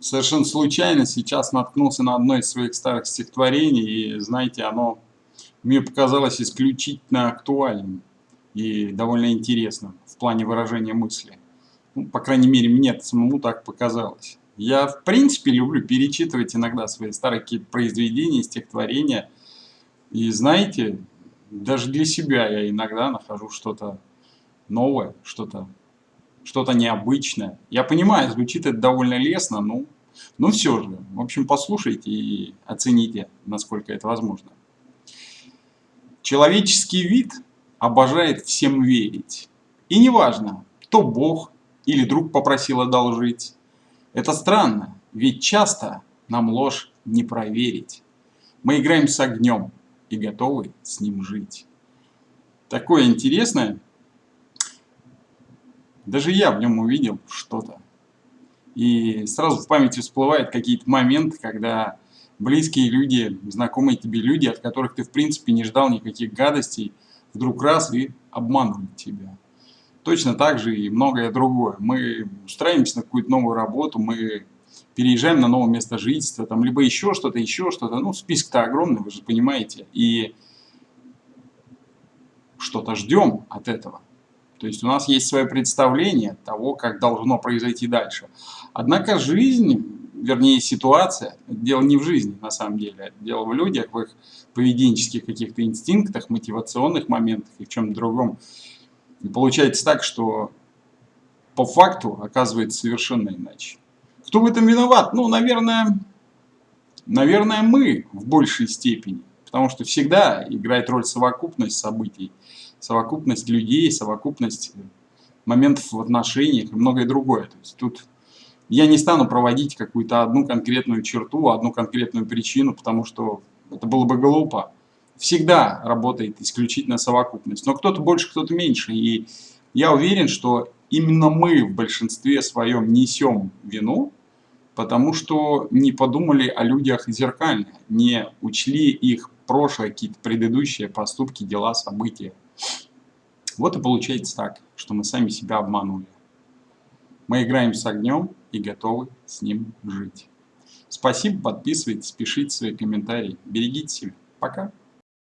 совершенно случайно сейчас наткнулся на одно из своих старых стихотворений, и, знаете, оно мне показалось исключительно актуальным и довольно интересным в плане выражения мысли. Ну, по крайней мере, мне самому так показалось. Я, в принципе, люблю перечитывать иногда свои старые какие-то произведения, стихотворения. И, знаете, даже для себя я иногда нахожу что-то новое, что-то что-то необычное. Я понимаю, звучит это довольно лестно, но, но все же. В общем, послушайте и оцените, насколько это возможно. Человеческий вид обожает всем верить. И неважно, то Бог или друг попросил одолжить. Это странно, ведь часто нам ложь не проверить. Мы играем с огнем и готовы с ним жить. Такое интересное даже я в нем увидел что-то. И сразу в памяти всплывают какие-то моменты, когда близкие люди, знакомые тебе люди, от которых ты в принципе не ждал никаких гадостей, вдруг раз и обманывают тебя. Точно так же и многое другое. Мы устраиваемся на какую-то новую работу, мы переезжаем на новое место жительства, там, либо еще что-то, еще что-то. Ну, список-то огромный, вы же понимаете. И что-то ждем от этого. То есть у нас есть свое представление того, как должно произойти дальше. Однако жизнь, вернее ситуация, дело не в жизни на самом деле, дело в людях, в их поведенческих каких-то инстинктах, мотивационных моментах и в чем-то другом. И получается так, что по факту оказывается совершенно иначе. Кто в этом виноват? Ну, наверное, наверное, мы в большей степени. Потому что всегда играет роль совокупность событий совокупность людей, совокупность моментов в отношениях и многое другое. То есть тут я не стану проводить какую-то одну конкретную черту, одну конкретную причину, потому что это было бы глупо. Всегда работает исключительно совокупность. Но кто-то больше, кто-то меньше. И я уверен, что именно мы в большинстве своем несем вину, потому что не подумали о людях зеркально, не учли их прошлое, какие-то предыдущие поступки, дела, события. Вот и получается так, что мы сами себя обманули. Мы играем с огнем и готовы с ним жить. Спасибо, подписывайтесь, пишите свои комментарии. Берегите себя. Пока.